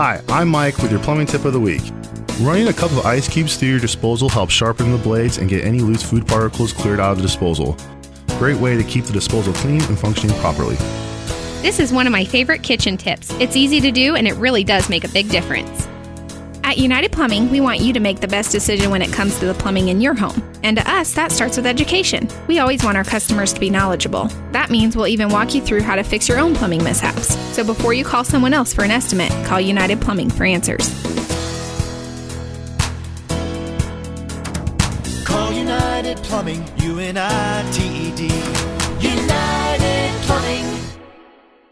Hi, I'm Mike with your plumbing tip of the week. Running a cup of ice cubes through your disposal helps sharpen the blades and get any loose food particles cleared out of the disposal. Great way to keep the disposal clean and functioning properly. This is one of my favorite kitchen tips. It's easy to do and it really does make a big difference. At United Plumbing, we want you to make the best decision when it comes to the plumbing in your home. And to us, that starts with education. We always want our customers to be knowledgeable. That means we'll even walk you through how to fix your own plumbing mishaps. So before you call someone else for an estimate, call United Plumbing for answers. Call United Plumbing, U N I T E D.